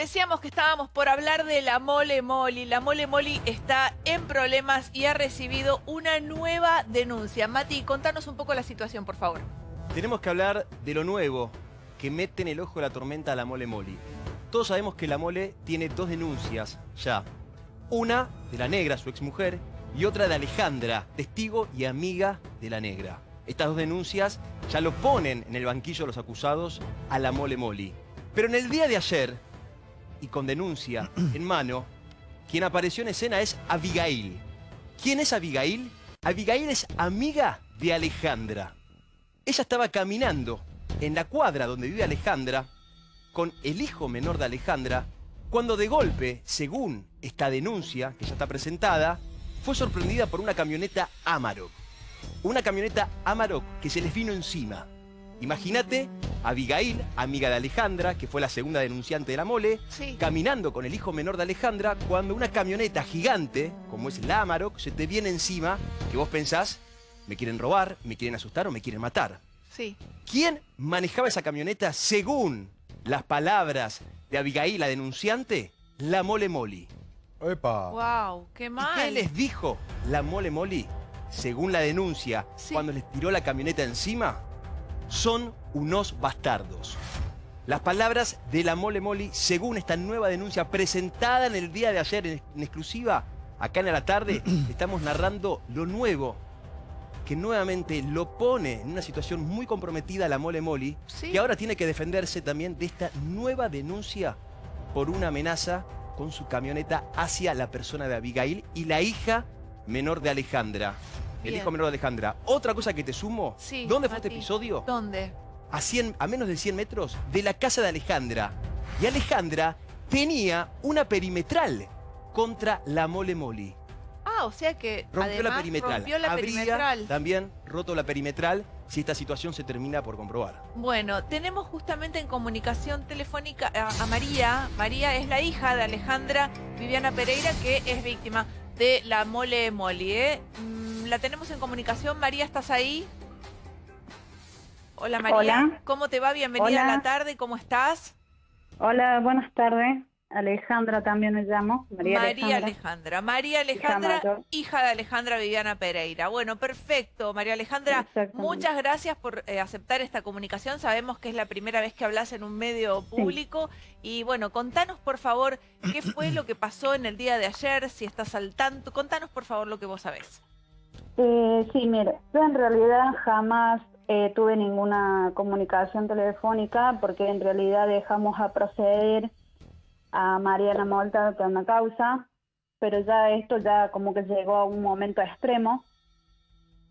Decíamos que estábamos por hablar de la Mole Moli. La Mole Moli está en problemas y ha recibido una nueva denuncia. Mati, contanos un poco la situación, por favor. Tenemos que hablar de lo nuevo que mete en el ojo de la tormenta a la Mole Moli. Todos sabemos que la Mole tiene dos denuncias ya. Una de la negra, su exmujer, y otra de Alejandra, testigo y amiga de la negra. Estas dos denuncias ya lo ponen en el banquillo de los acusados a la Mole Moli. Pero en el día de ayer, y con denuncia en mano, quien apareció en escena es Abigail. ¿Quién es Abigail? Abigail es amiga de Alejandra. Ella estaba caminando en la cuadra donde vive Alejandra con el hijo menor de Alejandra cuando de golpe, según esta denuncia que ya está presentada, fue sorprendida por una camioneta Amarok. Una camioneta Amarok que se les vino encima. Imagínate Abigail, amiga de Alejandra, que fue la segunda denunciante de la mole, caminando con el hijo menor de Alejandra cuando una camioneta gigante, como es la Amarok, se te viene encima, que vos pensás, me quieren robar, me quieren asustar o me quieren matar. Sí. ¿Quién manejaba esa camioneta según las palabras de Abigail, la denunciante? La Mole Moli. ¡Epa! ¡Wow! ¡Qué mal! ¿Y qué les dijo la Mole Moli, según la denuncia, cuando les tiró la camioneta encima? Son unos bastardos. Las palabras de la Mole Moli, según esta nueva denuncia presentada en el día de ayer en, exclusiva, acá en la tarde, estamos narrando lo nuevo que nuevamente lo pone en una situación muy comprometida a la Mole Moli, que ahora tiene que defenderse también de esta nueva denuncia por una amenaza con su camioneta hacia la persona de Abigail y la hija menor de Alejandra. El hijo menor de Alejandra. Otra cosa que te sumo. ¿Dónde fue este episodio? ¿Dónde? A, 100, a menos de 100 metros de la casa de Alejandra. Y Alejandra tenía una perimetral contra la Mole Moli. Ah, o sea que rompió la perimetral. Rompió la Habría perimetral. también roto la perimetral si esta situación se termina por comprobar. Bueno, tenemos justamente en comunicación telefónica a, a María. María es la hija de Alejandra Viviana Pereira, que es víctima de la Mole Moli. ¿eh? la tenemos en comunicación. María, ¿estás ahí? Hola María. ¿Cómo te va? Bienvenida a la tarde. ¿Cómo estás? Hola, buenas tardes. Alejandra también me llamo. María, Alejandra. María Alejandra, hija de Alejandra Viviana Pereira. Bueno, perfecto. María Alejandra, muchas gracias por eh, aceptar esta comunicación. Sabemos que es la primera vez que hablas en un medio público. Y bueno, contanos por favor qué fue lo que pasó en el día de ayer, si estás al tanto. Contanos por favor lo que vos sabés. Eh, sí, mire, yo en realidad jamás eh, tuve ninguna comunicación telefónica porque en realidad dejamos a proceder a Mariana Molta con una causa, pero ya esto ya como que llegó a un momento extremo.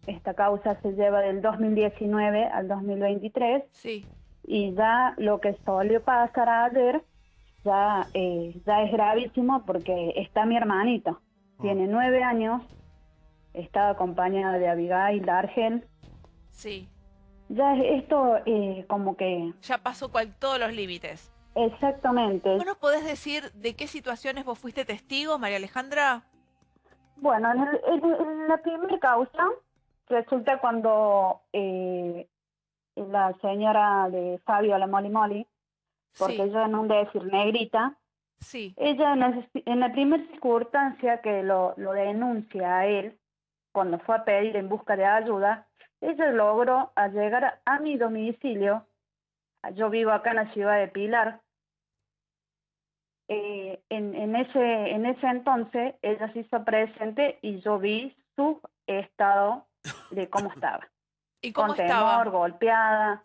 Esta causa se lleva del 2019 al 2023. Sí. Y ya lo que solió pasar ayer ya, eh, ya es gravísimo porque está mi hermanito. Tiene ah. nueve años, estaba acompañada de Abigail Argel. Sí. Ya esto eh, como que... Ya pasó cual, todos los límites. Exactamente. ¿Vos nos podés decir de qué situaciones vos fuiste testigo, María Alejandra? Bueno, en, la primera causa resulta cuando eh, la señora de Fabio la Moli Moli, porque yo no de decir negrita, sí. ella en la, primera circunstancia que lo, lo denuncia a él, cuando fue a pedir en busca de ayuda, ella logró llegar a mi domicilio, yo vivo acá en la ciudad de Pilar, eh, en, en, ese, en ese entonces ella se hizo presente y yo vi su estado de cómo estaba. ¿Y cómo Con temor, golpeada.